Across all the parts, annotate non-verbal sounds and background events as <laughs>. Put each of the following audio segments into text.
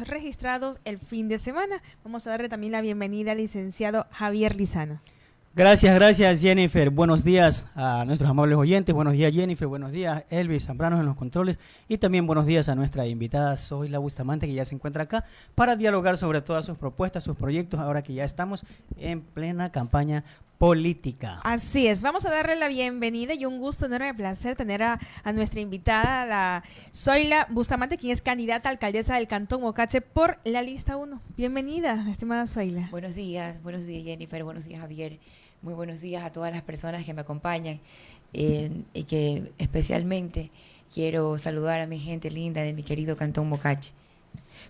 registrados el fin de semana. Vamos a darle también la bienvenida al licenciado Javier Lizano. Gracias, gracias Jennifer. Buenos días a nuestros amables oyentes. Buenos días Jennifer. Buenos días Elvis Zambrano en los controles. Y también buenos días a nuestra invitada Zoila Bustamante que ya se encuentra acá para dialogar sobre todas sus propuestas, sus proyectos, ahora que ya estamos en plena campaña política. Así es, vamos a darle la bienvenida y un gusto, enorme placer tener a, nuestra invitada, la Zoila Bustamante, quien es candidata a alcaldesa del Cantón Mocache por la lista 1. Bienvenida, estimada Zoila. Buenos días, buenos días Jennifer, buenos días Javier, muy buenos días a todas las personas que me acompañan eh, y que especialmente quiero saludar a mi gente linda de mi querido Cantón Mocache.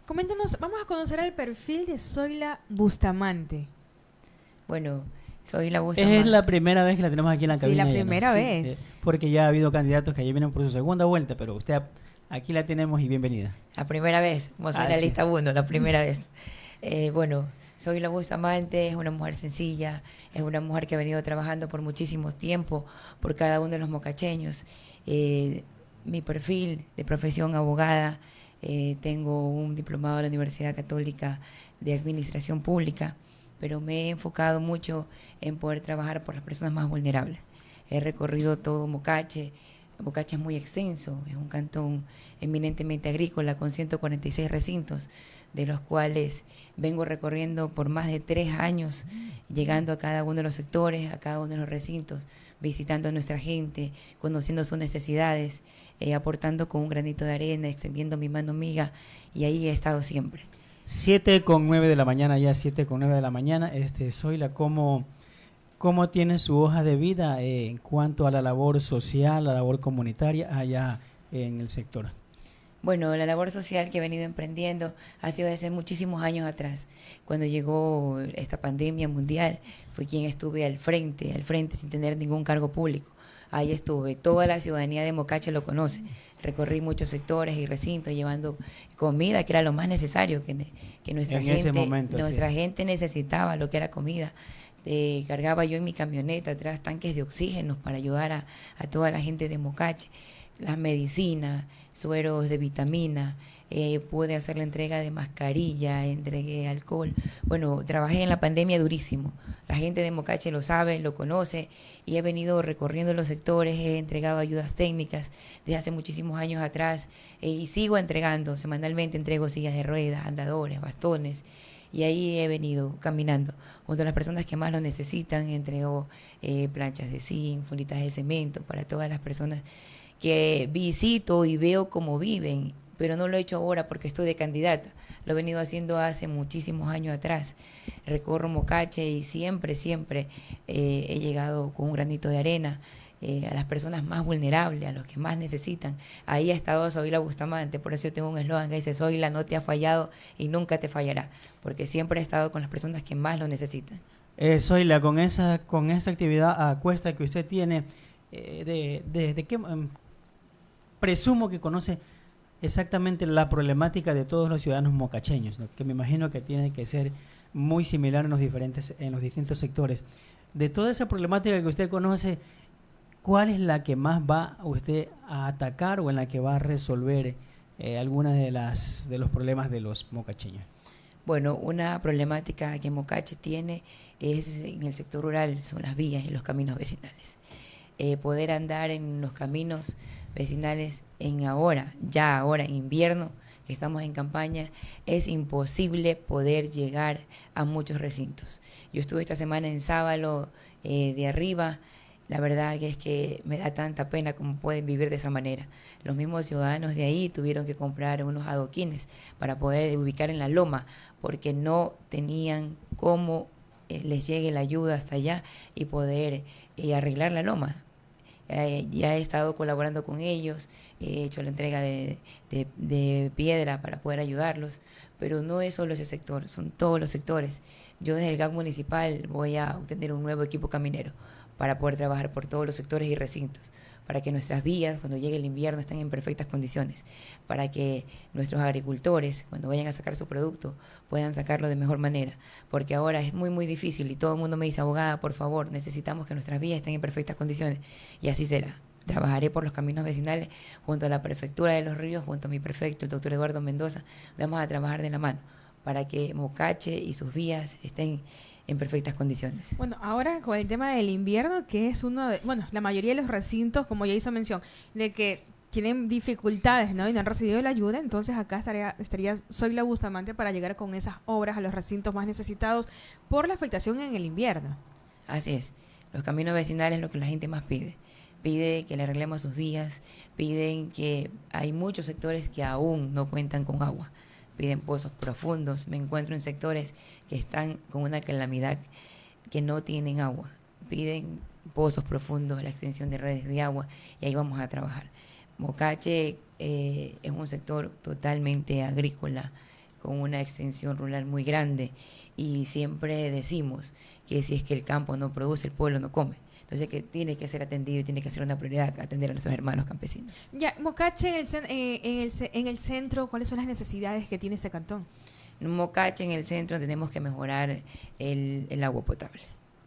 Coméntanos, vamos a conocer el perfil de Zoila Bustamante. Bueno, soy la Es la primera vez que la tenemos aquí en la cabina. Sí, la primera vez. porque ya ha habido candidatos que allí vienen por su segunda vuelta, pero usted aquí la tenemos y bienvenida. La primera vez, vamos a la lista uno, la <laughs> primera vez. Eh, bueno, soy la Bustamante, es una mujer sencilla, es una mujer que ha venido trabajando por muchísimo tiempo por cada uno de los mocacheños. Eh, mi perfil de profesión abogada, eh, tengo un diplomado de la Universidad Católica de Administración Pública pero me he enfocado mucho en poder trabajar por las personas más vulnerables. He recorrido todo Mocache. Mocache es muy extenso, es un cantón eminentemente agrícola con 146 recintos, de los cuales vengo recorriendo por más de tres años, llegando a cada uno de los sectores, a cada uno de los recintos, visitando a nuestra gente, conociendo sus necesidades, eh, aportando con un granito de arena, extendiendo mi mano amiga, y ahí he estado siempre. 7 con 9 de la mañana, ya 7 con 9 de la mañana. Este, Zoila, ¿cómo, ¿cómo tiene su hoja de vida eh, en cuanto a la labor social, la labor comunitaria allá en el sector? Bueno, la labor social que he venido emprendiendo ha sido desde muchísimos años atrás. Cuando llegó esta pandemia mundial, fui quien estuve al frente, al frente sin tener ningún cargo público. Ahí estuve, toda la ciudadanía de Mocache lo conoce recorrí muchos sectores y recintos llevando comida, que era lo más necesario que, que nuestra, gente, nuestra gente necesitaba, lo que era comida. Eh, cargaba yo en mi camioneta atrás tanques de oxígeno para ayudar a, a toda la gente de Mocache, las medicinas, sueros de vitamina, eh, pude hacer la entrega de mascarilla, entregué alcohol. Bueno, trabajé en la pandemia durísimo. La gente de Mocache lo sabe, lo conoce y he venido recorriendo los sectores, he entregado ayudas técnicas desde hace muchísimos años atrás eh, y sigo entregando, semanalmente entrego sillas de ruedas, andadores, bastones y ahí he venido caminando. Junto las personas que más lo necesitan, entrego eh, planchas de zinc, funitas de cemento para todas las personas que visito y veo cómo viven pero no lo he hecho ahora porque estoy de candidata. Lo he venido haciendo hace muchísimos años atrás. Recorro Mocache y siempre, siempre eh, he llegado con un granito de arena eh, a las personas más vulnerables, a los que más necesitan. Ahí ha estado Zoila Bustamante, por eso yo tengo un eslogan que dice, Zoila no te ha fallado y nunca te fallará, porque siempre he estado con las personas que más lo necesitan. Eh, con esa, con esta actividad a cuesta que usted tiene, eh, de, de, qué em, presumo que conoce exactamente la problemática de todos los ciudadanos mocacheños, que me imagino que tiene que ser muy similar en los diferentes en los distintos sectores. De toda esa problemática que usted conoce, ¿cuál es la que más va usted a atacar o en la que va a resolver eh, algunas de de los problemas de los mocacheños? Bueno, una problemática que Mocache tiene es en el sector rural, son las vías y los caminos vecinales. Eh, poder andar en los caminos vecinales en ahora, ya ahora en invierno, que estamos en campaña, es imposible poder llegar a muchos recintos. Yo estuve esta semana en Sábalo eh, de arriba, la verdad es que me da tanta pena como pueden vivir de esa manera. Los mismos ciudadanos de ahí tuvieron que comprar unos adoquines para poder ubicar en la loma, porque no tenían cómo eh, les llegue la ayuda hasta allá y poder eh, arreglar la loma. Ya he estado colaborando con ellos, he hecho la entrega de, de, piedra para poder ayudarlos, pero no es solo ese sector, son todos los sectores. Yo desde el GAC municipal voy a obtener un nuevo equipo caminero para poder trabajar por todos los sectores y recintos para que nuestras vías, cuando llegue el invierno, estén en perfectas condiciones, para que nuestros agricultores, cuando vayan a sacar su producto, puedan sacarlo de mejor manera, porque ahora es muy, muy difícil y todo el mundo me dice, abogada, por favor, necesitamos que nuestras vías estén en perfectas condiciones, y así será. trabajaré por los caminos vecinales junto a la prefectura de los ríos, junto a mi prefecto, el doctor Eduardo Mendoza. Vamos a trabajar de la mano para que Mocache y sus vías estén en perfectas condiciones. Bueno, ahora con el tema del invierno, que es uno de, bueno, la mayoría de los recintos, como ya hizo mención, de que tienen dificultades, ¿no? Y no han recibido la ayuda, entonces acá estaría, estaría Soy la Bustamante para llegar con esas obras a los recintos más necesitados por la afectación en el invierno. Así es. Los caminos vecinales es lo que la gente más pide. Pide que le arreglemos sus vías, piden que hay muchos sectores que aún no cuentan con agua, piden pozos profundos. Me encuentro en sectores que están con una calamidad que no tienen agua. Piden pozos profundos, la extensión de redes de agua y ahí vamos a trabajar. Mocache eh, es un sector totalmente agrícola, con una extensión rural muy grande y siempre decimos que si es que el campo no produce, el pueblo no come. Entonces que tiene que ser atendido y tiene que ser una prioridad atender a nuestros hermanos campesinos. Ya, Mocache, en el, eh, en, el, en el centro, ¿cuáles son las necesidades que tiene este cantón? En Mocache, en el centro, tenemos que mejorar el, el agua potable.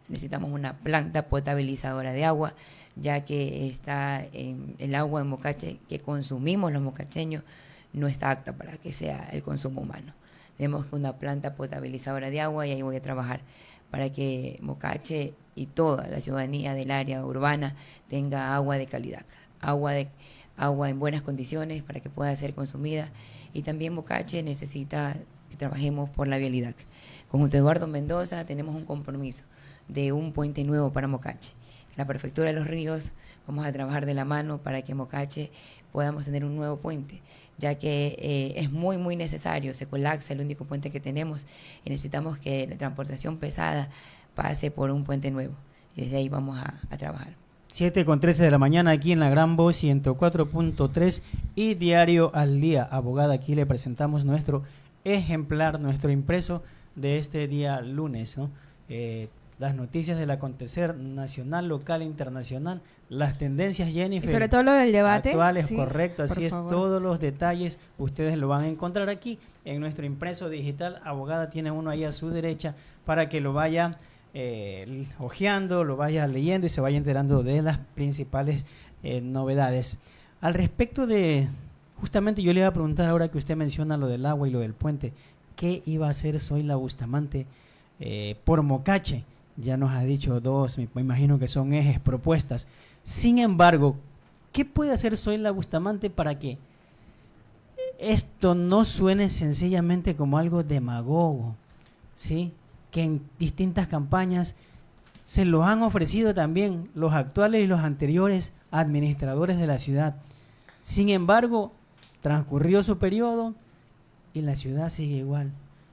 Necesitamos una planta potabilizadora de agua ya que está el agua en Mocache que consumimos los mocacheños no está apta para que sea el consumo humano. Tenemos una planta potabilizadora de agua y ahí voy a trabajar para que Mocache y toda la ciudadanía del área urbana tenga agua de calidad, agua de agua en buenas condiciones para que pueda ser consumida y también Mocache necesita que trabajemos por la vialidad. Con Eduardo Mendoza tenemos un compromiso de un puente nuevo para Mocache la Prefectura de los Ríos, vamos a trabajar de la mano para que Mocache podamos tener un nuevo puente, ya que eh, es muy, muy necesario, se colapsa el único puente que tenemos y necesitamos que la transportación pesada pase por un puente nuevo. Y desde ahí vamos a, a trabajar. 7 con 13 de la mañana aquí en la Gran Voz 104.3 y Diario al Día. Abogada, aquí le presentamos nuestro ejemplar, nuestro impreso de este día lunes. Eh, las noticias del acontecer nacional, local e internacional, las tendencias, Jennifer. Y sobre todo lo del debate. Actuales, correcto, así es, todos los detalles ustedes lo van a encontrar aquí en nuestro impreso digital. Abogada tiene uno ahí a su derecha para que lo vaya eh, ojeando, lo vaya leyendo y se vaya enterando de las principales eh, novedades. Al respecto de, justamente yo le iba a preguntar ahora que usted menciona lo del agua y lo del puente, ¿qué iba a hacer Soy la Bustamante eh, por Mocache? Ya nos ha dicho dos, me imagino que son ejes, propuestas. Sin embargo, ¿qué puede hacer Soy la Bustamante para que esto no suene sencillamente como algo demagogo? ¿Sí? Que en distintas campañas se lo han ofrecido también los actuales y los anteriores administradores de la ciudad. Sin embargo, transcurrió su periodo y la ciudad sigue igual.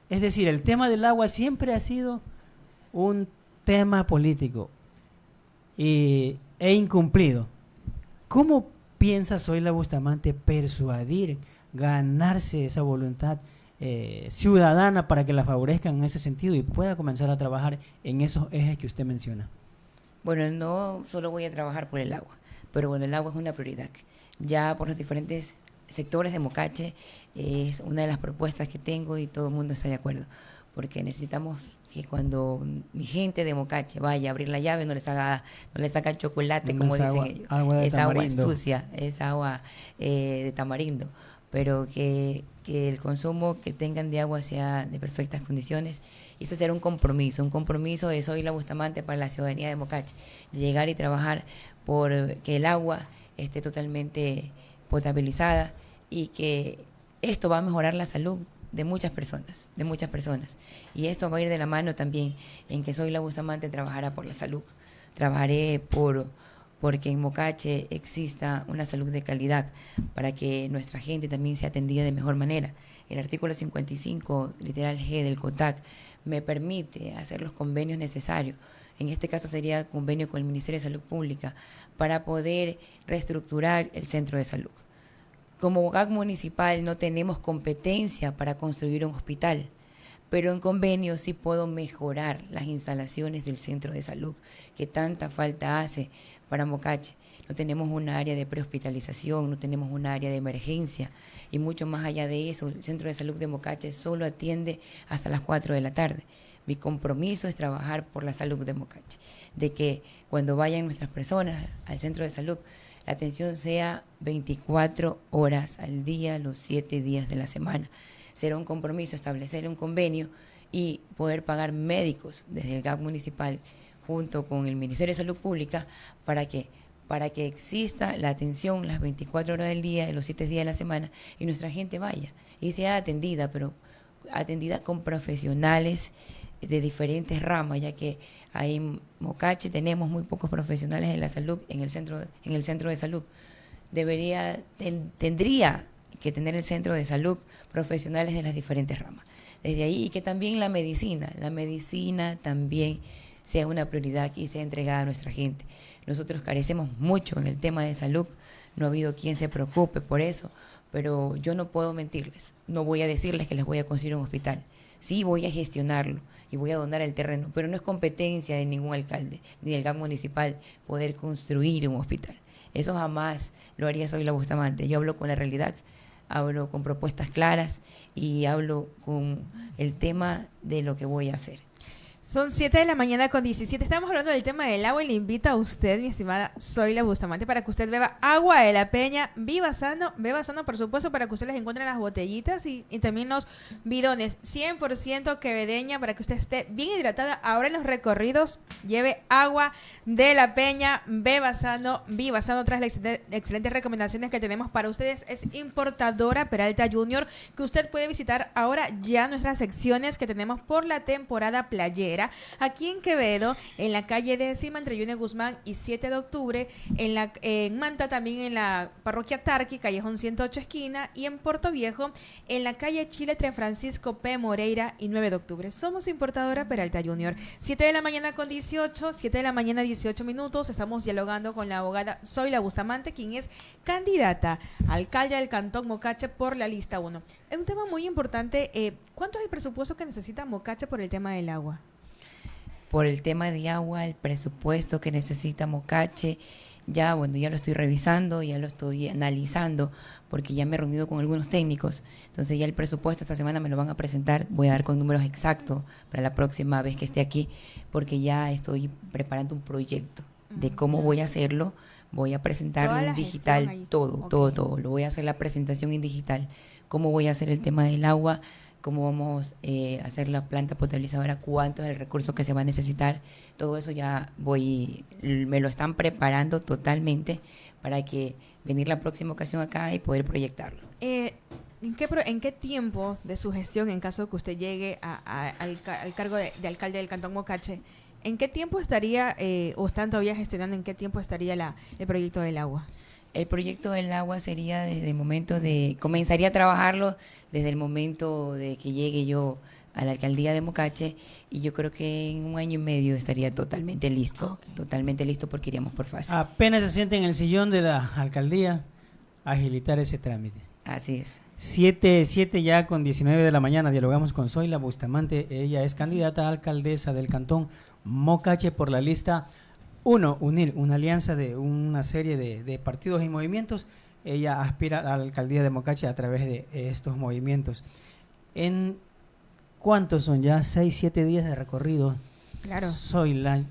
Es decir, el tema del agua siempre ha sido un tema político y, e incumplido, ¿cómo piensa la Bustamante persuadir, ganarse esa voluntad eh, ciudadana para que la favorezcan en ese sentido y pueda comenzar a trabajar en esos ejes que usted menciona? Bueno, no solo voy a trabajar por el agua, pero bueno, el agua es una prioridad. Ya por los diferentes sectores de Mocache es una de las propuestas que tengo y todo el mundo está de acuerdo porque necesitamos que cuando mi gente de Mocache vaya a abrir la llave no les haga no les saca chocolate como dicen ellos. es agua sucia es agua eh, de tamarindo. Pero que, que, el consumo que tengan de agua sea de perfectas condiciones. Y eso será un compromiso un compromiso de Soy la Bustamante para la ciudadanía de Mocache de llegar y trabajar por que el agua esté totalmente potabilizada y que esto va a mejorar la salud de muchas personas, de muchas personas. Y esto va a ir de la mano también en que Soy la Bustamante trabajará por la salud. Trabajaré por porque en Mocache exista una salud de calidad para que nuestra gente también sea atendida de mejor manera. El artículo 55, literal G del COTAC, me permite hacer los convenios necesarios. En este caso sería convenio con el Ministerio de Salud Pública para poder reestructurar el centro de salud. Como GAC municipal no tenemos competencia para construir un hospital, pero en convenio sí puedo mejorar las instalaciones del centro de salud que tanta falta hace para Mocache. No tenemos un área de prehospitalización, no tenemos un área de emergencia y mucho más allá de eso, el centro de salud de Mocache solo atiende hasta las 4 de la tarde. Mi compromiso es trabajar por la salud de Mocache, de que cuando vayan nuestras personas al centro de salud la atención sea 24 horas al día, los 7 días de la semana. Será un compromiso establecer un convenio y poder pagar médicos desde el GAC municipal junto con el Ministerio de Salud Pública para que para que exista la atención las 24 horas del día, los 7 días de la semana, y nuestra gente vaya y sea atendida, pero atendida con profesionales de diferentes ramas, ya que ahí en Mocache tenemos muy pocos profesionales en la salud, en el centro, en el centro de salud. Debería, tendría que tener el centro de salud profesionales de las diferentes ramas. Desde ahí, y que también la medicina, la medicina también sea una prioridad y sea entregada a nuestra gente. Nosotros carecemos mucho en el tema de salud, no ha habido quien se preocupe por eso, pero yo no puedo mentirles, no voy a decirles que les voy a construir un hospital. Sí, voy a gestionarlo y voy a donar el terreno, pero no es competencia de ningún alcalde ni del GAN municipal poder construir un hospital. Eso jamás lo haría Soy la Bustamante. Yo hablo con la realidad, hablo con propuestas claras y hablo con el tema de lo que voy a hacer. Son 7 de la mañana con 17. Estamos hablando del tema del agua y le invito a usted, mi estimada Soy la Bustamante, para que usted beba agua de la peña. Viva sano, beba sano, por supuesto, para que usted les encuentre las botellitas y, también los bidones. 100% quevedeña para que usted esté bien hidratada. Ahora en los recorridos, lleve agua de la peña, beba sano, viva sano. Tras las excelentes recomendaciones que tenemos para ustedes, es importadora Peralta Junior, que usted puede visitar ahora ya nuestras secciones que tenemos por la temporada playera aquí en Quevedo, en la calle décima entre Yune Guzmán y 7 de octubre, en, Manta también en la parroquia Tarqui, callejón 108 esquina, y en Puerto Viejo, en la calle Chile entre Francisco P. Moreira y 9 de octubre. Somos importadora Peralta Junior. 7 de la mañana con 18, 7 de la mañana 18 minutos, estamos dialogando con la abogada Zoila Bustamante, quien es candidata alcalde del Cantón Mocache por la lista 1. Es un tema muy importante. Eh, ¿Cuánto es el presupuesto que necesita Mocache por el tema del agua? Por el tema de agua, el presupuesto que necesita Mocache. Ya, bueno, ya lo estoy revisando, ya lo estoy analizando, porque ya me he reunido con algunos técnicos. Entonces ya el presupuesto esta semana me lo van a presentar. Voy a dar con números exactos para la próxima vez que esté aquí, porque ya estoy preparando un proyecto de cómo voy a hacerlo. Voy a presentarlo en digital, todo, todo, todo. Lo voy a hacer la presentación en digital. Cómo voy a hacer el tema del agua, cómo vamos eh, a hacer la planta potabilizadora, cuánto es el recurso que se va a necesitar. Todo eso ya voy, me lo están preparando totalmente para que venir la próxima ocasión acá y poder proyectarlo. Eh, ¿en, qué, ¿En qué tiempo de su gestión, en caso que usted llegue al, cargo de, alcalde del Cantón Mocache, ¿en qué tiempo estaría, eh, o están todavía gestionando, en qué tiempo estaría la, el proyecto del agua? El proyecto del agua sería desde el momento de, comenzaría a trabajarlo desde el momento de que llegue yo a la alcaldía de Mocache y yo creo que en un año y medio estaría totalmente listo, totalmente listo porque iríamos por fase. Apenas se siente en el sillón de la alcaldía, agilitar ese trámite. Así es. 7, 7 ya con 19 de la mañana dialogamos con Zoila Bustamante, ella es candidata a alcaldesa del cantón Mocache por la lista uno, unir una alianza de una serie de, partidos y movimientos. Ella aspira a la alcaldía de Mocache a través de estos movimientos. ¿En cuántos son ya? ¿Seis, siete días de recorrido? Claro. Soy la...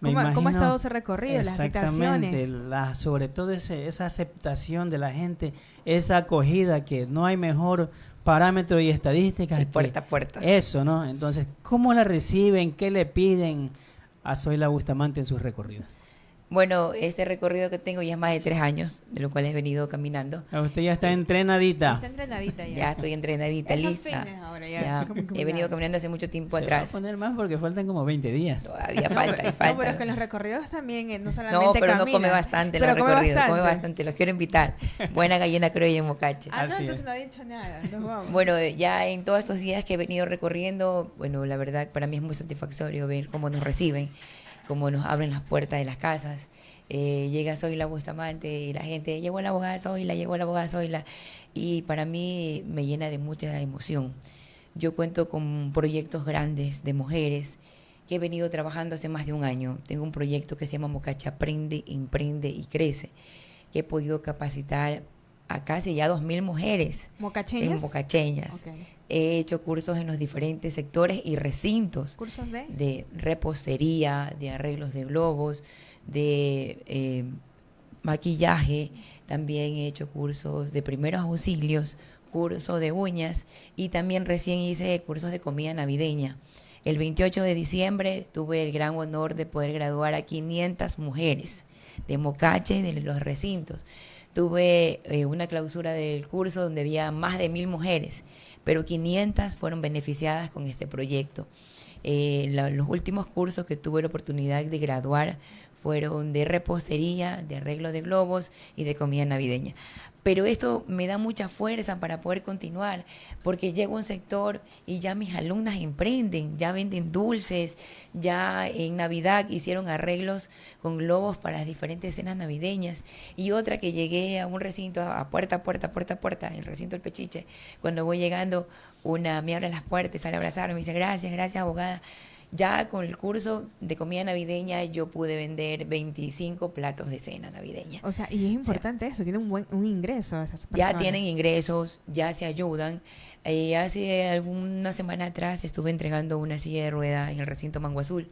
¿Cómo, ha estado ese recorrido? Exactamente, la, sobre todo esa aceptación de la gente, esa acogida que no hay mejor parámetro y estadística. puerta a puerta. Eso, ¿no? Entonces, ¿cómo la reciben? ¿Qué le piden? A Zoila Bustamante en sus recorridos? Bueno, este recorrido que tengo ya es más de tres años, de lo cual he venido caminando. Ah, usted ya está entrenadita. Está entrenadita ya. Ya estoy entrenadita, lista. ya. he venido caminando hace mucho tiempo atrás. Va a poner más porque faltan como 20 días. Todavía falta, falta. No, pero es que los recorridos también, eh, no solamente No, pero no come bastante los recorridos, come bastante. Los quiero invitar. Buena gallina creo y en Mocache. Ah, no, entonces no ha dicho nada. Bueno, ya en todos estos días que he venido recorriendo, bueno, la verdad para mí es muy satisfactorio ver cómo nos reciben como nos abren las puertas de las casas. Eh, llega Zoila Bustamante y la gente, llegó la abogada Zoila, llegó la abogada Zoila. Y para mí me llena de mucha emoción. Yo cuento con proyectos grandes de mujeres que he venido trabajando hace más de un año. Tengo un proyecto que se llama Mocacha Aprende, Emprende y Crece, que he podido capacitar a casi ya 2.000 mujeres. ¿Mocacheñas? mocacheñas. He hecho cursos en los diferentes sectores y recintos. ¿Cursos de? De repostería, de arreglos de globos, de eh, maquillaje, también he hecho cursos de primeros auxilios, cursos de uñas y también recién hice cursos de comida navideña. El 28 de diciembre tuve el gran honor de poder graduar a 500 mujeres de Mocache, de los recintos. Tuve eh, una clausura del curso donde había más de mil mujeres, pero 500 fueron beneficiadas con este proyecto. Eh, los últimos cursos que tuve la oportunidad de graduar fueron de repostería, de arreglo de globos y de comida navideña pero esto me da mucha fuerza para poder continuar, porque llego a un sector y ya mis alumnas emprenden, ya venden dulces, ya en Navidad hicieron arreglos con globos para las diferentes cenas navideñas, y otra que llegué a un recinto, a puerta, puerta, puerta, puerta, el recinto del Pechiche, cuando voy llegando, una me abre las puertas, sale a abrazarme, me dice, gracias, gracias abogada ya con el curso de comida navideña yo pude vender 25 platos de cena navideña. O sea, y es importante eso, tienen un buen un ingreso esas Ya tienen ingresos, ya se ayudan. Eh, hace alguna semana atrás estuve entregando una silla de rueda en el recinto Mango Azul.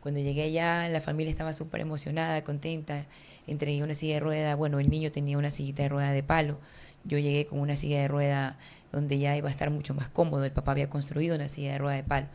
Cuando llegué allá, la familia estaba súper emocionada, contenta. Entregué una silla de rueda. Bueno, el niño tenía una sillita de rueda de palo. Yo llegué con una silla de rueda donde ya iba a estar mucho más cómodo. El papá había construido una silla de rueda de palo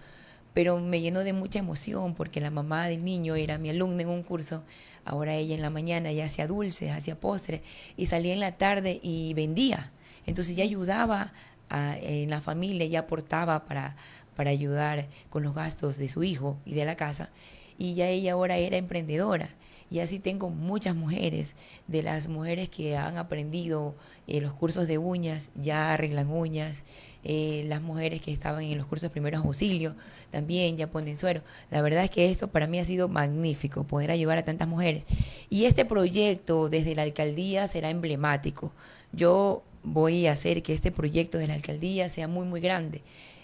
pero me llenó de mucha emoción porque la mamá del niño era mi alumna en un curso. Ahora ella en la mañana ya hacía dulces, hacía postres y salía en la tarde y vendía. Entonces ya ayudaba en la familia, ya aportaba para, para ayudar con los gastos de su hijo y de la casa. Y ya ella ahora era emprendedora. Y así tengo muchas mujeres, de las mujeres que han aprendido eh, los cursos de uñas, ya arreglan uñas, eh, las mujeres que estaban en los cursos primeros auxilios también ya ponen suero. La verdad es que esto para mí ha sido magnífico, poder ayudar a tantas mujeres. Y este proyecto desde la alcaldía será emblemático. Yo voy a hacer que este proyecto de la alcaldía sea muy, muy grande.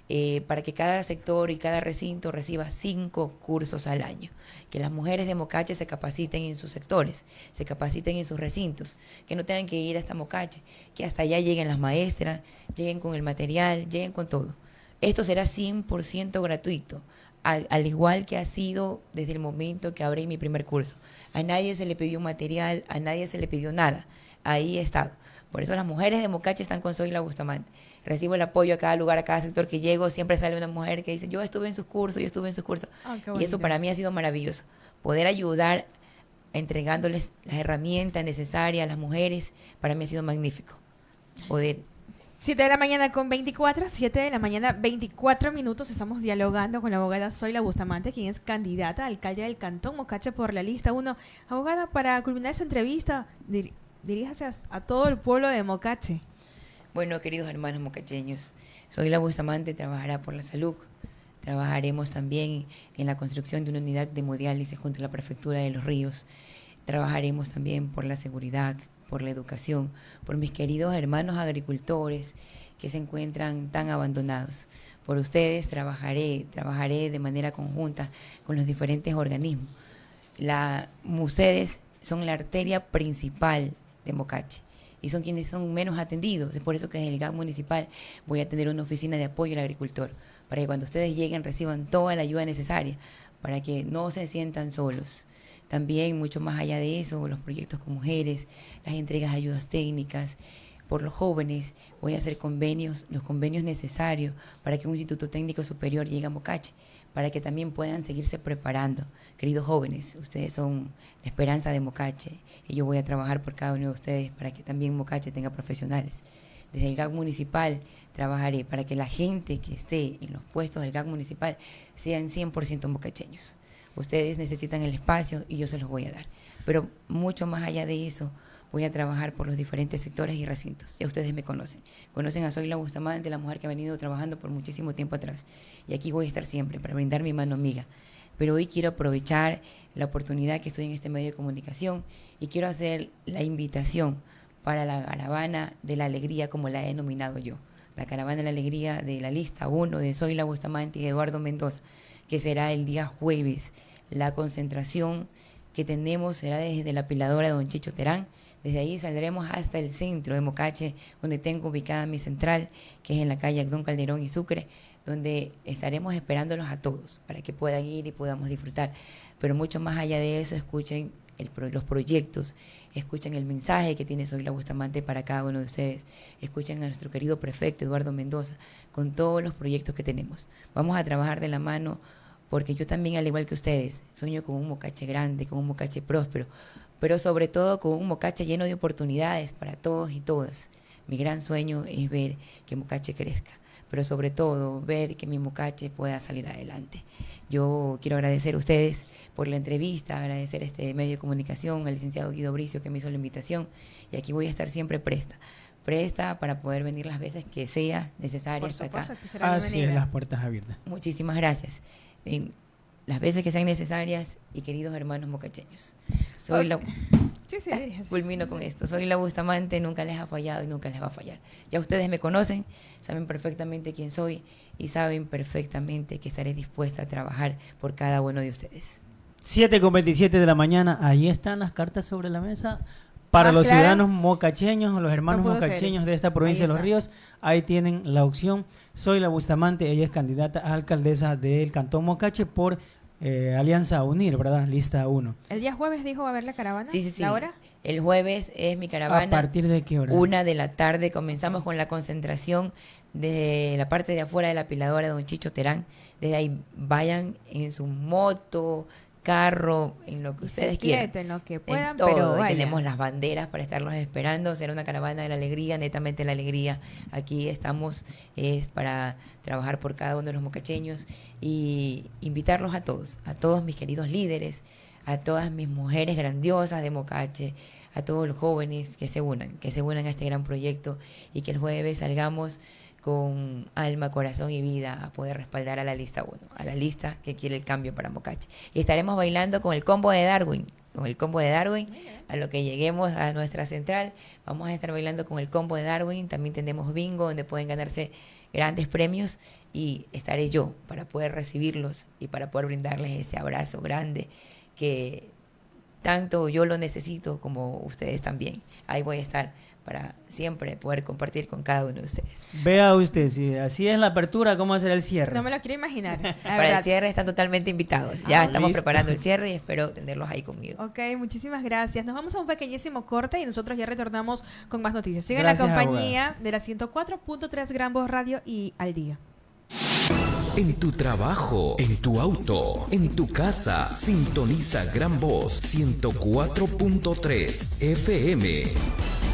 Eh, para que cada sector y cada recinto reciba cinco cursos al año. Que las mujeres de Mocache se capaciten en sus sectores, se capaciten en sus recintos, que no tengan que ir hasta Mocache, que hasta allá lleguen las maestras, lleguen con el material, lleguen con todo. Esto será 100% gratuito, al, al, igual que ha sido desde el momento que abrí mi primer curso. A nadie se le pidió material, a nadie se le pidió nada. Ahí he estado. Por eso las mujeres de Mocache están con Soy la Bustamante recibo el apoyo a cada lugar, a cada sector que llego, siempre sale una mujer que dice, yo estuve en sus cursos, yo estuve en sus cursos. Ah, y eso para mí ha sido maravilloso. Poder ayudar entregándoles las herramientas necesarias a las mujeres, para mí ha sido magnífico. Poder 7 de la mañana con 24, 7 de la mañana 24 minutos. Estamos dialogando con la abogada Zoila Bustamante, quien es candidata a alcalde del Cantón Mocache por la lista 1. Abogada, para culminar esta entrevista, diríjase a todo el pueblo de Mocache. Bueno, queridos hermanos mocacheños, soy la Bustamante, trabajará por la salud. Trabajaremos también en la construcción de una unidad de hemodiálisis junto a la Prefectura de los Ríos. Trabajaremos también por la seguridad, por la educación, por mis queridos hermanos agricultores que se encuentran tan abandonados. Por ustedes trabajaré, trabajaré de manera conjunta con los diferentes organismos. La, ustedes son la arteria principal de Mocache y son quienes son menos atendidos. Es por eso que en el GAC municipal voy a tener una oficina de apoyo al agricultor, para que cuando ustedes lleguen reciban toda la ayuda necesaria, para que no se sientan solos. También, mucho más allá de eso, los proyectos con mujeres, las entregas de ayudas técnicas, por los jóvenes, voy a hacer convenios, los convenios necesarios para que un instituto técnico superior llegue a Mocache para que también puedan seguirse preparando. Queridos jóvenes, ustedes son la esperanza de Mocache y yo voy a trabajar por cada uno de ustedes para que también Mocache tenga profesionales. Desde el GAC municipal trabajaré para que la gente que esté en los puestos del GAC municipal sean 100% mocacheños. Ustedes necesitan el espacio y yo se los voy a dar. Pero mucho más allá de eso, voy a trabajar por los diferentes sectores y recintos. Ya ustedes me conocen. Conocen a Soy la Bustamante, la mujer que ha venido trabajando por muchísimo tiempo atrás. Y aquí voy a estar siempre para brindar mi mano amiga. Pero hoy quiero aprovechar la oportunidad que estoy en este medio de comunicación y quiero hacer la invitación para la caravana de la alegría, como la he denominado yo. La caravana de la alegría de la lista 1 de Soy la Bustamante y Eduardo Mendoza, que será el día jueves. La concentración que tenemos será desde la piladora de Don Chicho Terán desde ahí saldremos hasta el centro de Mocache, donde tengo ubicada mi central, que es en la calle Don Calderón y Sucre, donde estaremos esperándolos a todos para que puedan ir y podamos disfrutar. Pero mucho más allá de eso, escuchen los proyectos, escuchen el mensaje que tiene Soy la Bustamante para cada uno de ustedes, escuchen a nuestro querido prefecto Eduardo Mendoza con todos los proyectos que tenemos. Vamos a trabajar de la mano porque yo también, al igual que ustedes, sueño con un mocache grande, con un mocache próspero, pero sobre todo con un mocache lleno de oportunidades para todos y todas. Mi gran sueño es ver que Mocache crezca, pero sobre todo ver que mi Mocache pueda salir adelante. Yo quiero agradecer a ustedes por la entrevista, agradecer a este medio de comunicación, al licenciado Guido Bricio que me hizo la invitación y aquí voy a estar siempre presta presta para poder venir las veces que sea necesario hasta acá. Así es, las puertas abiertas. Muchísimas gracias. Las veces que sean necesarias y queridos hermanos mocacheños. Soy la Sí, sí. Culmino con esto. Soy la Bustamante, nunca les ha fallado y nunca les va a fallar. Ya ustedes me conocen, saben perfectamente quién soy y saben perfectamente que estaré dispuesta a trabajar por cada uno de ustedes. 7 con 27 de la mañana, ahí están las cartas sobre la mesa. Para los ciudadanos mocacheños, los hermanos mocacheños de esta provincia de Los Ríos, ahí tienen la opción. Soy la Bustamante, ella es candidata a alcaldesa del Cantón Mocache por eh, Alianza Unir, ¿verdad? Lista 1. ¿El día jueves dijo va a haber la caravana? Sí, sí, sí. ¿La hora? El jueves es mi caravana. ¿A partir de qué hora? Una de la tarde. Comenzamos con la concentración de la parte de afuera de la piladora de Don Chicho Terán. Desde ahí vayan en su moto, carro, en lo que ustedes quieran. En lo que puedan, pero tenemos las banderas para estarlos esperando. Será una caravana de la alegría, netamente la alegría. Aquí estamos es para trabajar por cada uno de los mocacheños y invitarlos a todos, a todos mis queridos líderes, a todas mis mujeres grandiosas de Mocache, a todos los jóvenes que se unan, que se unan a este gran proyecto y que el jueves salgamos con alma, corazón y vida a poder respaldar a la lista 1, a la lista que quiere el cambio para Mocache. Y estaremos bailando con el combo de Darwin, con el combo de Darwin, a lo que lleguemos a nuestra central, vamos a estar bailando con el combo de Darwin, también tenemos bingo donde pueden ganarse grandes premios y estaré yo para poder recibirlos y para poder brindarles ese abrazo grande que tanto yo lo necesito como ustedes también. Ahí voy a estar para siempre poder compartir con cada uno de ustedes. Vea usted, si así es la apertura, ¿cómo será el cierre? No me lo quiero imaginar. <laughs> para el cierre están totalmente invitados. Ya ah, estamos preparando el cierre y espero tenerlos ahí conmigo. Ok, muchísimas gracias. Nos vamos a un pequeñísimo corte y nosotros ya retornamos con más noticias. Sigan la compañía de la 104.3 Gran Voz Radio y al día. En tu trabajo, en tu auto, en tu casa, sintoniza Gran Voz 104.3 FM.